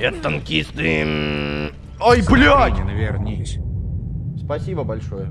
Это танкисты. Ой, блядь! не навернись. Спасибо большое.